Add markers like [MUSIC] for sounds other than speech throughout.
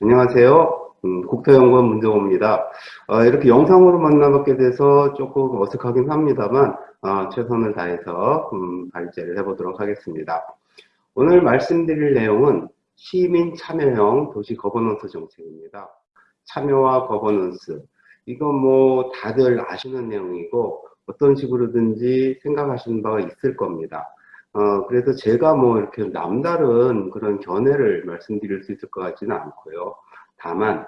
안녕하세요. 음, 국토연구원 문정호입니다. 어, 이렇게 영상으로 만나뵙게 돼서 조금 어색하긴 합니다만 어, 최선을 다해서 음, 발제를 해보도록 하겠습니다. 오늘 말씀드릴 내용은 시민 참여형 도시 거버넌스 정책입니다. 참여와 거버넌스 이건 뭐 다들 아시는 내용이고 어떤 식으로든지 생각하시는 바가 있을 겁니다. 어, 그래서 제가 뭐 이렇게 남다른 그런 견해를 말씀드릴 수 있을 것 같지는 않고요. 다만,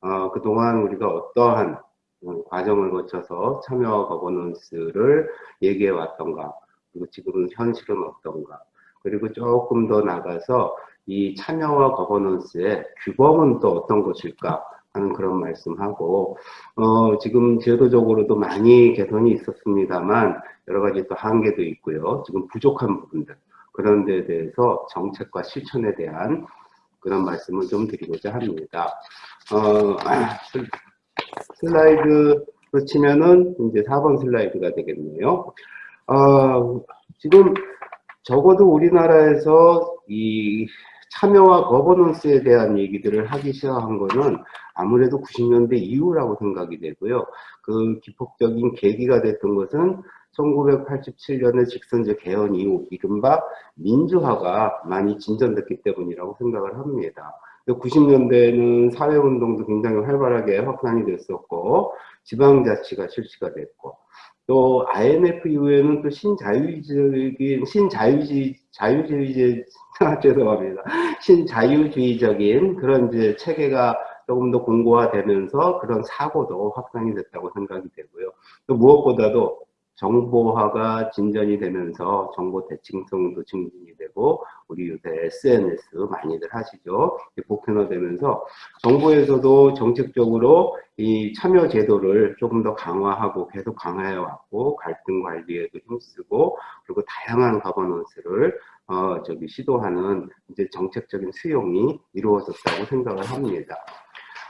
어, 그동안 우리가 어떠한 음, 과정을 거쳐서 참여 거버넌스를 얘기해 왔던가, 그리고 지금은 현실은 어떤가, 그리고 조금 더 나가서 이 참여와 거버넌스의 규범은 또 어떤 것일까 하는 그런 말씀하고 어, 지금 제도적으로도 많이 개선이 있었습니다만 여러 가지 또 한계도 있고요. 지금 부족한 부분들 그런 데 대해서 정책과 실천에 대한 그런 말씀을 좀 드리고자 합니다. 어, 슬라이드로 치면은 이제 4번 슬라이드가 되겠네요. 어, 지금 적어도 우리나라에서 이 참여와 거버넌스에 대한 얘기들을 하기 시작한 거는 아무래도 90년대 이후라고 생각이 되고요. 그 기폭적인 계기가 됐던 것은 1987년의 직선제 개헌 이후 이른바 민주화가 많이 진전됐기 때문이라고 생각을 합니다. 90년대에는 사회운동도 굉장히 활발하게 확산이 됐었고 지방자치가 실시가 됐고 또 IMF 이후에는 또 신자유주의적인 신자유주의 자유주의 [LAUGHS] 죄송합니다 신자유주의적인 그런 이제 체계가 조금 더 공고화되면서 그런 사고도 확산이 됐다고 생각이 되고요. 또 무엇보다도 정보화가 진전이 되면서 정보 대칭성도 증진이 되고 우리 요새 SNS 많이들 하시죠. 보편화되면서 정부에서도 정책적으로 이 참여 제도를 조금 더 강화하고 계속 강화해 왔고 갈등 관리에도 힘쓰고 그리고 다양한 가버넌스를 어 저기 시도하는 이제 정책적인 수용이 이루어졌다고 생각을 합니다.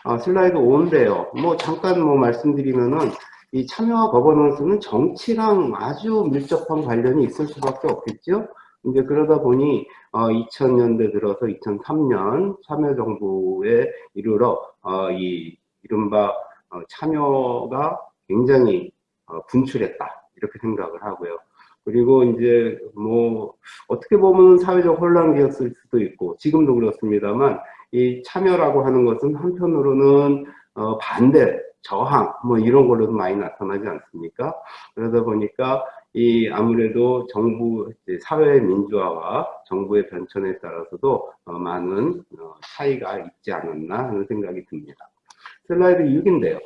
어, 슬라이드 5인데요. 뭐 잠깐 뭐 말씀드리면은 이 참여와 거버넌스는 정치랑 아주 밀접한 관련이 있을 수밖에 없겠죠. 이제 그러다 보니 어, 2000년대 들어서 2003년 참여정부에 이르러 어, 이 이른바 어, 참여가 굉장히 어, 분출했다 이렇게 생각을 하고요. 그리고 이제 뭐 어떻게 보면 사회적 혼란기였을 수도 있고 지금도 그렇습니다만 이 참여라고 하는 것은 한편으로는 어, 반대 저항 뭐 이런 걸로도 많이 나타나지 않습니까? 그러다 보니까 이 아무래도 정부 사회 민주화와 정부의 변천에 따라서도 어 많은 어 차이가 있지 않았나 하는 생각이 듭니다. 슬라이드 6인데요.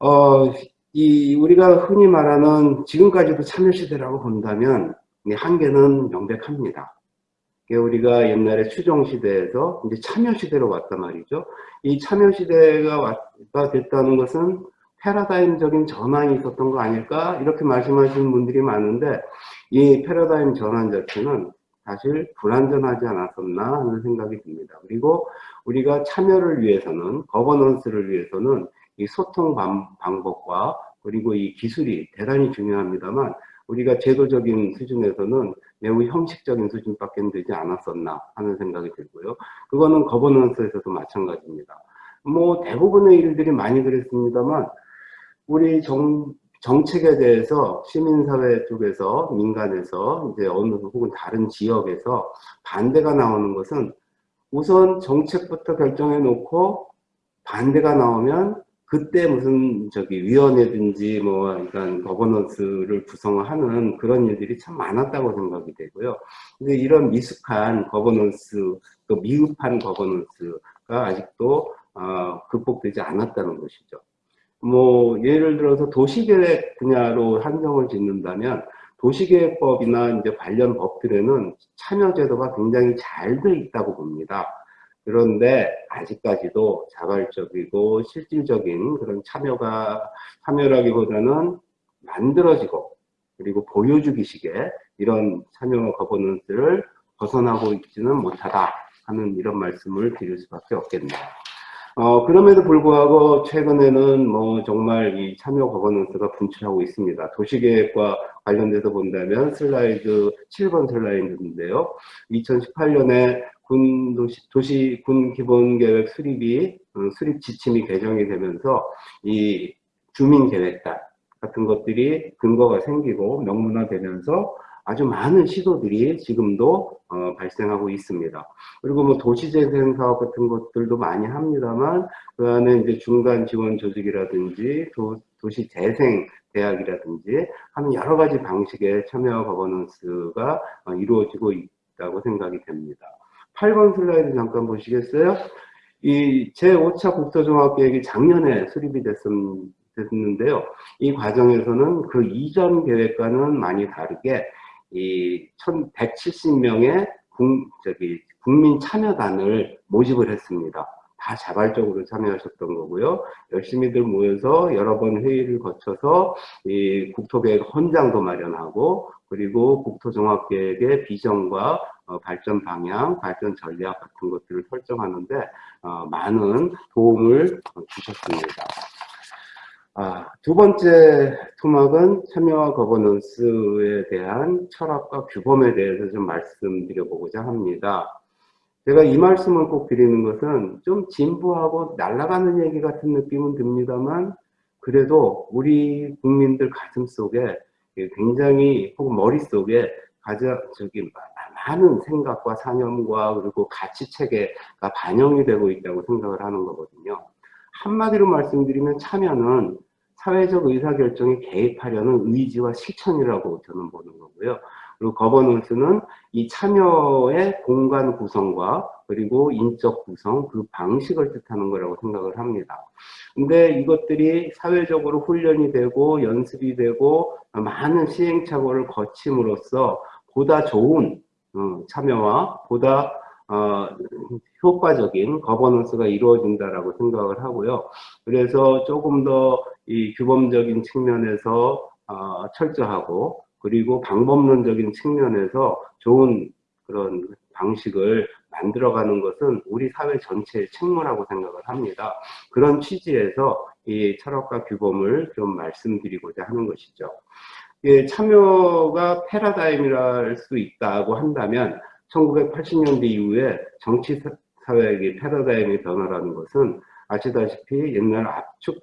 어, 이 우리가 흔히 말하는 지금까지도 참여 시대라고 본다면 한계는 명백합니다. 우리가 옛날에 추종 시대에서 이제 참여 시대로 왔단 말이죠. 이 참여 시대가 됐다는 것은 패러다임적인 전환이 있었던 거 아닐까 이렇게 말씀하시는 분들이 많은데 이 패러다임 전환 자체는 사실 불완전하지 않았었나 하는 생각이 듭니다. 그리고 우리가 참여를 위해서는 거버넌스를 위해서는 이 소통 방법과 그리고 이 기술이 대단히 중요합니다만 우리가 제도적인 수준에서는 매우 형식적인 수준밖에 되지 않았었나 하는 생각이 들고요. 그거는 거버넌스에서도 마찬가지입니다. 뭐 대부분의 일들이 많이 그랬습니다만 우리 정, 정책에 대해서 시민사회 쪽에서 민간에서 이제 어느 혹은 다른 지역에서 반대가 나오는 것은 우선 정책부터 결정해 놓고 반대가 나오면 그때 무슨 저기 위원회든지 뭐 그러니까 거버넌스를 구성하는 그런 일들이 참 많았다고 생각이 되고요. 근데 이런 미숙한 거버넌스 또 미흡한 거버넌스가 아직도 어, 극복되지 않았다는 것이죠. 뭐 예를 들어서 도시계획 분야로 한정을 짓는다면 도시계획법이나 이제 관련 법들에는 참여제도가 굉장히 잘 돼 있다고 봅니다. 그런데 아직까지도 자발적이고 실질적인 그런 참여가 참여라기보다는 만들어지고 그리고 보여주기식의 이런 참여 거버넌스를 벗어나고 있지는 못하다 하는 이런 말씀을 드릴 수밖에 없겠네요. 어, 그럼에도 불구하고 최근에는 뭐 정말 이 참여 거버넌스가 분출하고 있습니다. 도시계획과 관련돼서 본다면 슬라이드 7번 슬라이드인데요. 2018년에 군 도시, 도시 군 기본계획 수립이 어, 수립 지침이 개정이 되면서 이 주민계획단 같은 것들이 근거가 생기고 명문화되면서 아주 많은 시도들이 지금도 어, 발생하고 있습니다. 그리고 뭐 도시재생 사업 같은 것들도 많이 합니다만 그 안에 이제 중간 지원 조직이라든지 도, 도시재생 대학이라든지 하는 여러 가지 방식의 참여 거버넌스가 어, 이루어지고 있다고 생각이 됩니다. 8번 슬라이드 잠깐 보시겠어요? 이 제5차 국토종합계획이 작년에 수립이 됐음, 됐는데요. 이 과정에서는 그 이전 계획과는 많이 다르게 이 1170명의 국, 저기 국민 참여단을 모집을 했습니다. 다 자발적으로 참여하셨던 거고요. 열심히들 모여서 여러 번 회의를 거쳐서 이 국토계획 헌장도 마련하고 그리고 국토종합계획의 비전과 어, 발전 방향, 발전 전략 같은 것들을 설정하는데 어, 많은 도움을 주셨습니다. 아, 두 번째 토막은 참여와 거버넌스에 대한 철학과 규범에 대해서 좀 말씀드려보고자 합니다. 제가 이 말씀을 꼭 드리는 것은 좀 진부하고 날아가는 얘기 같은 느낌은 듭니다만 그래도 우리 국민들 가슴 속에 굉장히 혹은 머릿속에 가장 저기 많은 생각과 사념과 그리고 가치 체계가 반영이 되고 있다고 생각을 하는 거거든요. 한마디로 말씀드리면 참여는 사회적 의사결정에 개입하려는 의지와 실천이라고 저는 보는 거고요. 그리고 거버넌스는 이 참여의 공간 구성과 그리고 인적 구성, 그 방식을 뜻하는 거라고 생각을 합니다. 근데 이것들이 사회적으로 훈련이 되고 연습이 되고 많은 시행착오를 거침으로써 보다 좋은 어, 참여와 보다 어, 효과적인 거버넌스가 이루어진다라고 생각을 하고요. 그래서 조금 더 이 규범적인 측면에서 어, 철저하고 그리고 방법론적인 측면에서 좋은 그런 방식을 만들어가는 것은 우리 사회 전체의 책무라고 생각을 합니다. 그런 취지에서 이 철학과 규범을 좀 말씀드리고자 하는 것이죠. 예, 참여가 패러다임이라 할수 있다고 한다면 1980년대 이후에 정치 사회의 패러다임의 변화라는 것은 아시다시피 옛날 압축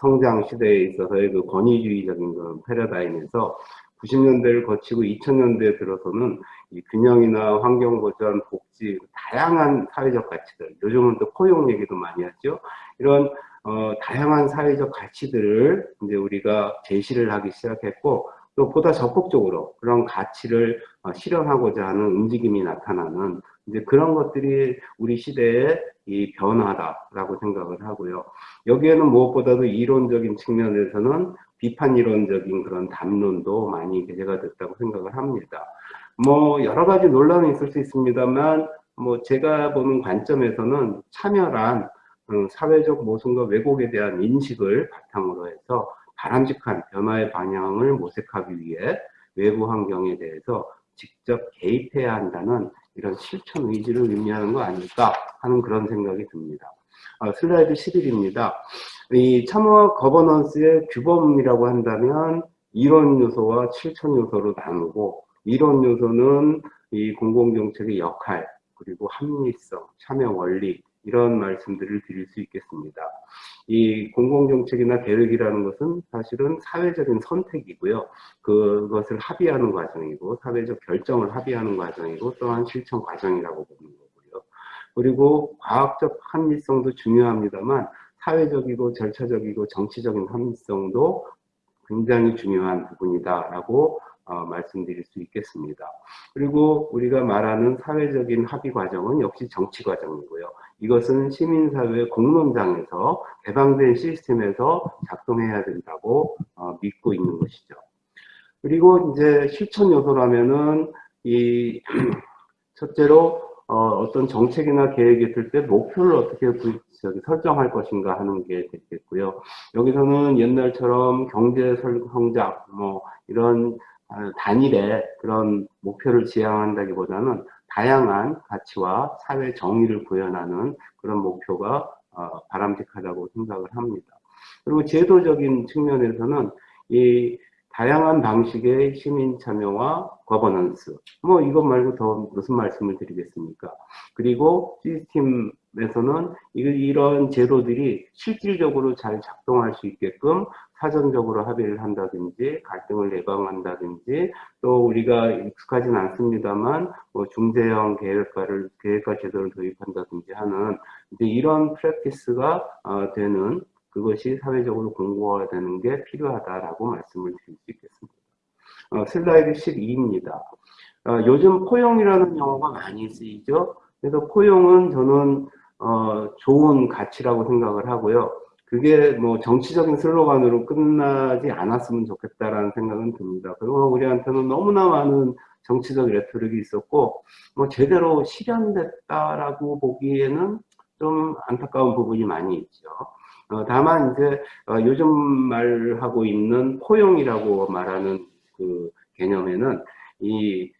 성장 시대에 있어서의 그 권위주의적인 그런 패러다임에서 90년대를 거치고 2000년대에 들어서는 이 균형이나 환경 보전, 복지, 다양한 사회적 가치들, 요즘은 또 포용 얘기도 많이 하죠. 이런 어, 다양한 사회적 가치들을 이제 우리가 제시를 하기 시작했고 또 보다 적극적으로 그런 가치를 어, 실현하고자 하는 움직임이 나타나는 이제 그런 것들이 우리 시대의 이 변화다라고 생각을 하고요. 여기에는 무엇보다도 이론적인 측면에서는 비판 이론적인 그런 담론도 많이 게재가 됐다고 생각을 합니다. 뭐 여러 가지 논란이 있을 수 있습니다만 뭐 제가 보는 관점에서는 참여란 어, 사회적 모순과 왜곡에 대한 인식을 바탕으로 해서 바람직한 변화의 방향을 모색하기 위해 외부 환경에 대해서 직접 개입해야 한다는 이런 실천 의지를 의미하는 거 아닐까 하는 그런 생각이 듭니다. 아, 슬라이드 11입니다. 이 참여와 거버넌스의 규범이라고 한다면 이론 요소와 실천 요소로 나누고 이론 요소는 이 공공정책의 역할 그리고 합리성, 참여 원리 이런 말씀들을 드릴 수 있겠습니다. 이 공공정책이나 계획이라는 것은 사실은 사회적인 선택이고요. 그것을 합의하는 과정이고 사회적 결정을 합의하는 과정이고 또한 실천 과정이라고 보는 거고요. 그리고 과학적 합리성도 중요합니다만 사회적이고 절차적이고 정치적인 합리성도 굉장히 중요한 부분이다라고 어, 말씀드릴 수 있겠습니다. 그리고 우리가 말하는 사회적인 합의 과정은 역시 정치 과정이고요. 이것은 시민사회 공론장에서 개방된 시스템에서 작동해야 된다고 어, 믿고 있는 것이죠. 그리고 이제 실천 요소라면은 이 [CLEARS THROAT] 첫째로 어, 떤 정책이나 계획이 있을 때 목표를 어떻게 구, 저기, 설정할 것인가 하는 게 되겠고요. 여기서는 옛날처럼 경제 성장 뭐 이런 아, 단일의 그런 목표를 지향한다기보다는 다양한 가치와 사회 정의를 구현하는 그런 목표가 어, 바람직하다고 생각을 합니다. 그리고 제도적인 측면에서는 이 다양한 방식의 시민 참여와 거버넌스. 뭐 이것 말고 더 무슨 말씀을 드리겠습니까? 그리고 시스템에서는 이런 제도들이 실질적으로 잘 작동할 수 있게끔 사전적으로 합의를 한다든지 갈등을 예방한다든지 또 우리가 익숙하진 않습니다만 뭐 중재형 계획과를 계획과 제도를 도입한다든지 하는 이제 이런 프랙티스가 어, 되는 그것이 사회적으로 공고화되는 게 필요하다라고 말씀을 드릴 수 있겠습니다. 어, 슬라이드 12입니다. 어, 요즘 포용이라는 용어가 많이 쓰이죠. 그래서 포용은 저는 어, 좋은 가치라고 생각을 하고요. 그게 뭐 정치적인 슬로건으로 끝나지 않았으면 좋겠다라는 생각은 듭니다. 그리고 우리한테는 너무나 많은 정치적 레토릭이 있었고 뭐 제대로 실현됐다라고 보기에는 좀 안타까운 부분이 많이 있죠. 어, 다만 이제 어, 요즘 말하고 있는 포용이라고 말하는 그 개념에는 이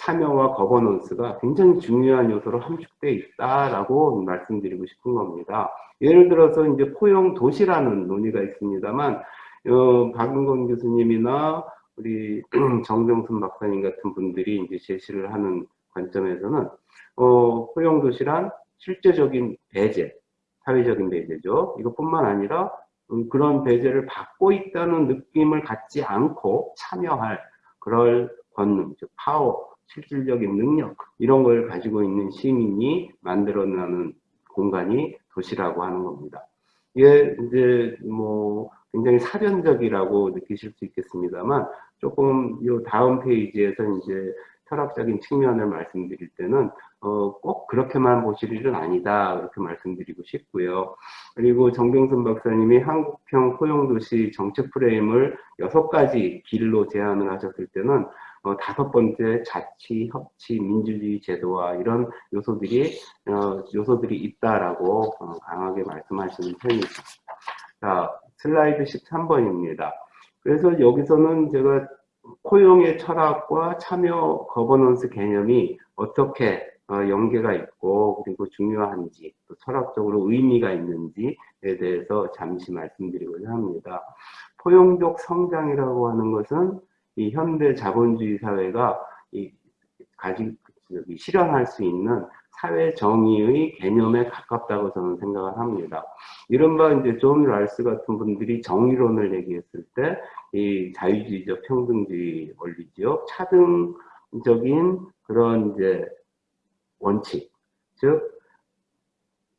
참여와 거버넌스가 굉장히 중요한 요소로 함축되어 있다라고 말씀드리고 싶은 겁니다. 예를 들어서 이제 포용 도시라는 논의가 있습니다만 어, 박은건 교수님이나 우리 [CLEARS THROAT] 정정순 박사님 같은 분들이 이제 제시를 하는 관점에서는 어, 포용 도시란 실제적인 배제, 사회적인 배제죠. 이것뿐만 아니라 음, 그런 배제를 받고 있다는 느낌을 갖지 않고 참여할 그럴 권능, 즉 파워, 실질적인 능력 이런 걸 가지고 있는 시민이 만들어내는 공간이 도시라고 하는 겁니다. 이게 이제 뭐 굉장히 사변적이라고 느끼실 수 있겠습니다만 조금 이 다음 페이지에서 이제 철학적인 측면을 말씀드릴 때는 어, 꼭 그렇게만 보실 일은 아니다 그렇게 말씀드리고 싶고요. 그리고 정병순 박사님이 한국형 포용도시 정책 프레임을 여섯 가지 길로 제안을 하셨을 때는 어, 다섯 번째 자치, 협치, 민주주의 제도와 이런 요소들이 어, 요소들이 있다라고 어, 강하게 말씀하시는 편이죠. 자, 슬라이드 13번입니다. 그래서 여기서는 제가 포용의 철학과 참여 거버넌스 개념이 어떻게 어, 연계가 있고 그리고 중요한지 또 철학적으로 의미가 있는지에 대해서 잠시 말씀드리고자 합니다. 포용적 성장이라고 하는 것은 이 현대 자본주의 사회가 이 가지 실현할 수 있는 사회 정의의 개념에 가깝다고 저는 생각을 합니다. 이른바 이제 존 롤스 같은 분들이 정의론을 얘기했을 때 이 자유주의적 평등주의 원리죠. 차등적인 그런 이제 원칙, 즉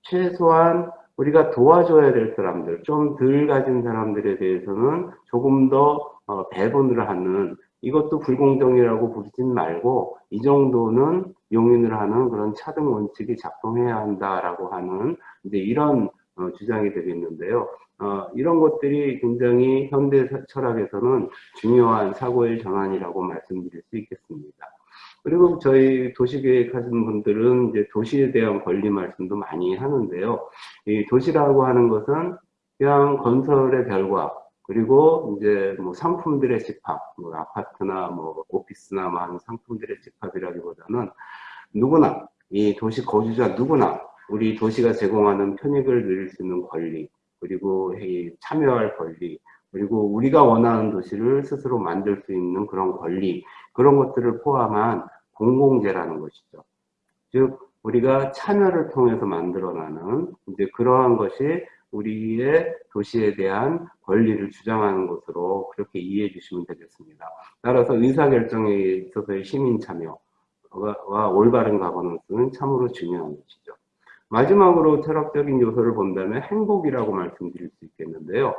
최소한 우리가 도와줘야 될 사람들, 좀 덜 가진 사람들에 대해서는 조금 더 어, 배분을 하는 이것도 불공정이라고 부르진 말고 이 정도는 용인을 하는 그런 차등 원칙이 작동해야 한다라고 하는 이제 이런 어, 주장이 되겠는데요. 어, 이런 것들이 굉장히 현대 철학에서는 중요한 사고의 전환이라고 말씀드릴 수 있겠습니다. 그리고 저희 도시계획 하시는 분들은 이제 도시에 대한 권리 말씀도 많이 하는데요. 이 도시라고 하는 것은 그냥 건설의 결과, 그리고 이제 뭐 상품들의 집합, 뭐 아파트나 뭐 오피스나 많은 상품들의 집합이라기보다는 누구나 이 도시 거주자 누구나 우리 도시가 제공하는 편익을 누릴 수 있는 권리, 그리고 참여할 권리, 그리고 우리가 원하는 도시를 스스로 만들 수 있는 그런 권리, 그런 것들을 포함한 공공재라는 것이죠. 즉, 우리가 참여를 통해서 만들어나는 이제 그러한 것이 우리의 도시에 대한 권리를 주장하는 것으로 그렇게 이해해 주시면 되겠습니다. 따라서 의사결정에 있어서의 시민 참여와 올바른 가버넌스는 참으로 중요한 것이죠. 마지막으로 철학적인 요소를 본다면 행복이라고 말씀드릴 수 있겠는데요.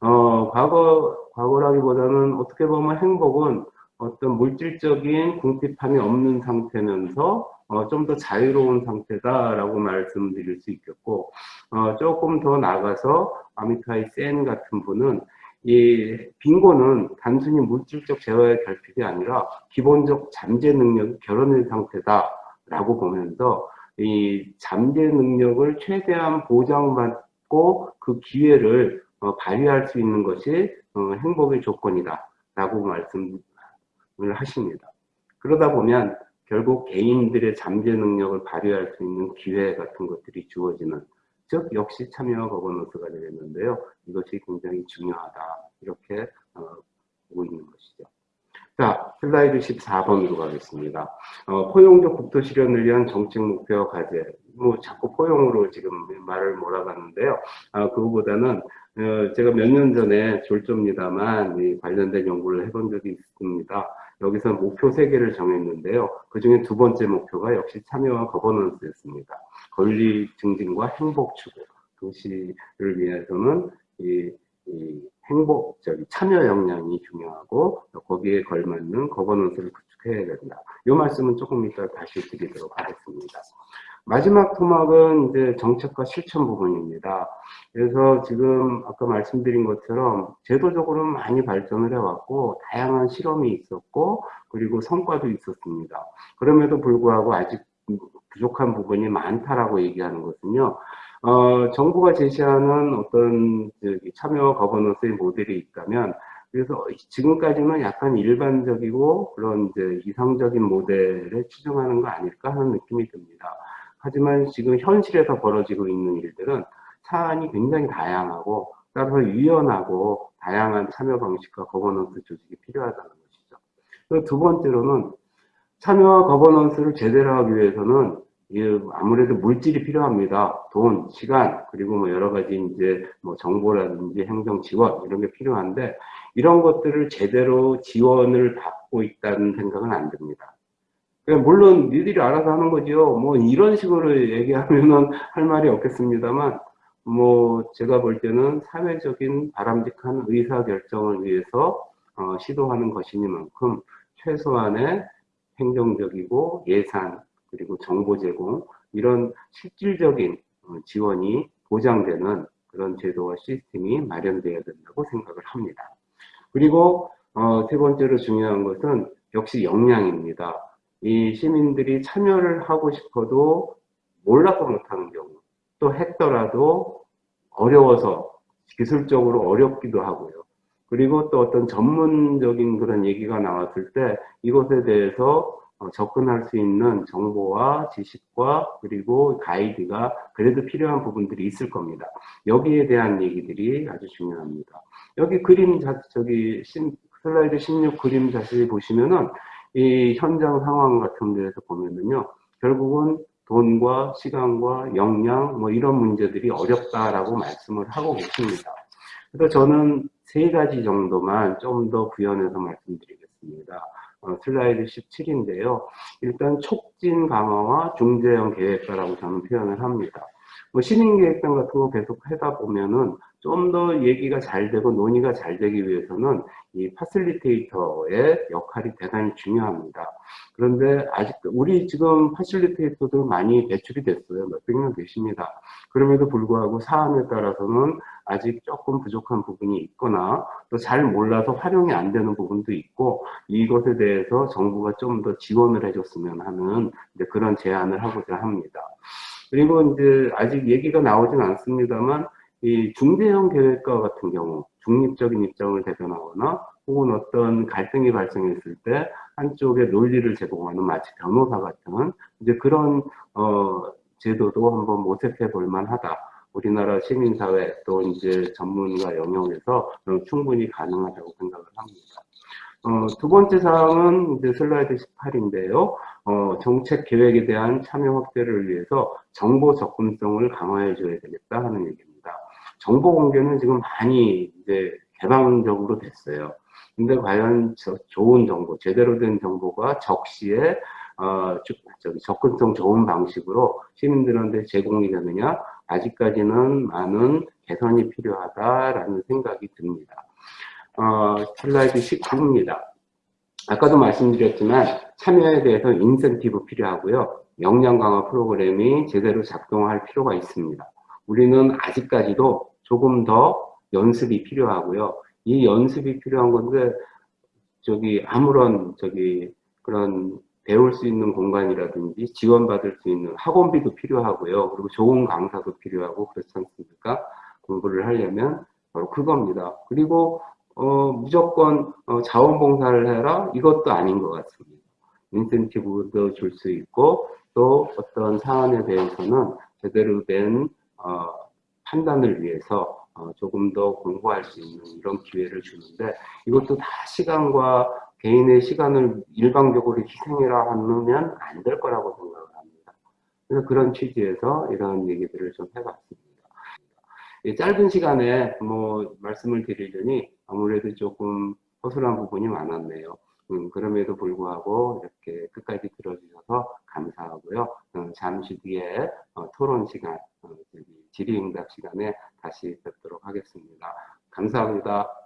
어, 과거, 과거라기보다는 어떻게 보면 행복은 어떤 물질적인 궁핍함이 없는 상태면서 어, 좀 더 자유로운 상태다라고 말씀드릴 수 있겠고 어, 조금 더 나가서 아미타이 센 같은 분은 이 빙고는 단순히 물질적 재화의 결핍이 아니라 기본적 잠재 능력이 결혼된 상태다라고 보면서 이 잠재 능력을 최대한 보장받고 그 기회를 어, 발휘할 수 있는 것이 어, 행복의 조건이다 라고 말씀을 하십니다. 그러다 보면 결국 개인들의 잠재 능력을 발휘할 수 있는 기회 같은 것들이 주어지는 즉 역시 참여와 거버넌스가 되겠는데요. 이것이 굉장히 중요하다 이렇게 어, 보고 있는 것이죠. 자, 슬라이드 14번으로 가겠습니다. 어, 포용적 국토 실현을 위한 정책 목표와 과제. 뭐, 자꾸 포용으로 지금 말을 몰아가는데요. 아, 그거보다는, 어, 제가 몇 년 전에 졸조입니다만, 관련된 연구를 해본 적이 있습니다. 여기서 목표 세 개를 정했는데요. 그 중에 두 번째 목표가 역시 참여와 거버넌스였습니다. 권리 증진과 행복 추구. 도시를 위해서는 이, 이 행복, 저기 참여 역량이 중요하고 거기에 걸맞는 거버넌스를 구축해야 된다. 이 말씀은 조금 이따 다시 드리도록 하겠습니다. 마지막 토막은 이제 정책과 실천 부분입니다. 그래서 지금 아까 말씀드린 것처럼 제도적으로 많이 발전을 해왔고 다양한 실험이 있었고 그리고 성과도 있었습니다. 그럼에도 불구하고 아직 부족한 부분이 많다라고 얘기하는 것은요. 어, 정부가 제시하는 어떤 참여와 거버넌스의 모델이 있다면 그래서 지금까지는 약간 일반적이고 그런 이제 이상적인 모델에 추종하는 거 아닐까 하는 느낌이 듭니다. 하지만 지금 현실에서 벌어지고 있는 일들은 사안이 굉장히 다양하고 따라서 유연하고 다양한 참여 방식과 거버넌스 조직이 필요하다는 것이죠. 두 번째로는 참여와 거버넌스를 제대로 하기 위해서는 아무래도 물질이 필요합니다. 돈, 시간, 그리고 뭐 여러 가지 이제 뭐 정보라든지 행정 지원 이런 게 필요한데 이런 것들을 제대로 지원을 받고 있다는 생각은 안 듭니다. 물론 니들이 알아서 하는 거죠. 뭐 이런 식으로 얘기하면은 할 말이 없겠습니다만 뭐 제가 볼 때는 사회적인 바람직한 의사 결정을 위해서 어, 시도하는 것이니만큼 최소한의 행정적이고 예산 그리고 정보 제공 이런 실질적인 어, 지원이 보장되는 그런 제도와 시스템이 마련되어야 된다고 생각을 합니다. 그리고 어, 세 번째로 중요한 것은 역시 역량입니다. 이 시민들이 참여를 하고 싶어도 몰라서 못하는 경우 또 했더라도 어려워서 기술적으로 어렵기도 하고요. 그리고 또 어떤 전문적인 그런 얘기가 나왔을 때 이것에 대해서 어, 접근할 수 있는 정보와 지식과 그리고 가이드가 그래도 필요한 부분들이 있을 겁니다. 여기에 대한 얘기들이 아주 중요합니다. 여기 그림 자, 저기 슬라이드 16 그림 자세히 보시면은 이 현장 상황 같은 데에서 보면은요, 결국은 돈과 시간과 역량 뭐 이런 문제들이 어렵다라고 말씀을 하고 계십니다. 그래서 저는 세 가지 정도만 좀 더 구현해서 말씀드리겠습니다. 어, 슬라이드 17인데요. 일단 촉진 강화와 중재형 계획가라고 저는 표현을 합니다. 뭐 시민계획단 같은 거 계속 하다 보면은 좀 더 얘기가 잘 되고 논의가 잘 되기 위해서는 이 파실리테이터의 역할이 대단히 중요합니다. 그런데 아직 우리 지금 파실리테이터들 많이 배출이 됐어요. 몇백 명 계십니다. 그럼에도 불구하고 사안에 따라서는 아직 조금 부족한 부분이 있거나 또 잘 몰라서 활용이 안 되는 부분도 있고 이것에 대해서 정부가 좀 더 지원을 해줬으면 하는 그런 제안을 하고자 합니다. 그리고 이제 아직 얘기가 나오진 않습니다만 이 중대형 계획과 같은 경우 중립적인 입장을 대변하거나 혹은 어떤 갈등이 발생했을 때 한쪽에 논리를 제공하는 마치 변호사 같은 이제 그런 어 제도도 한번 모색해 볼 만하다. 우리나라 시민사회 또 이제 전문가 영역에서 충분히 가능하다고 생각을 합니다. 어, 두 번째 사항은 이제 슬라이드 18인데요. 어, 정책 계획에 대한 참여 확대를 위해서 정보 접근성을 강화해 줘야 되겠다 하는 얘기입니다. 정보 공개는 지금 많이 이제 개방적으로 됐어요. 근데 과연 저, 좋은 정보, 제대로 된 정보가 적시에 어, 접근성 좋은 방식으로 시민들한테 제공이 되느냐 아직까지는 많은 개선이 필요하다라는 생각이 듭니다. 어, 슬라이드 19입니다. 아까도 말씀드렸지만 참여에 대해서 인센티브 필요하고요. 역량 강화 프로그램이 제대로 작동할 필요가 있습니다. 우리는 아직까지도 조금 더 연습이 필요하고요. 이 연습이 필요한 건데 저기 아무런 저기 그런 배울 수 있는 공간이라든지 지원받을 수 있는 학원비도 필요하고요. 그리고 좋은 강사도 필요하고 그렇지 않습니까? 공부를 하려면 바로 그겁니다. 그리고 어, 무조건 어, 자원봉사를 해라 이것도 아닌 것 같습니다. 인센티브도 줄 수 있고 또 어떤 사안에 대해서는 제대로 된 어, 판단을 위해서 어, 조금 더 공부할 수 있는 이런 기회를 주는데 이것도 다 시간과 개인의 시간을 일방적으로 희생해라 하면 안 될 거라고 생각을 합니다. 그래서 그런 취지에서 이런 얘기들을 좀 해봤습니다. 이 짧은 시간에 뭐 말씀을 드리려니 아무래도 조금 허술한 부분이 많았네요. 음, 그럼에도 불구하고 이렇게 끝까지 들어주셔서 감사하고요. 음, 잠시 뒤에 어, 토론 시간, 어, 질의응답 시간에 다시 뵙도록 하겠습니다. 감사합니다.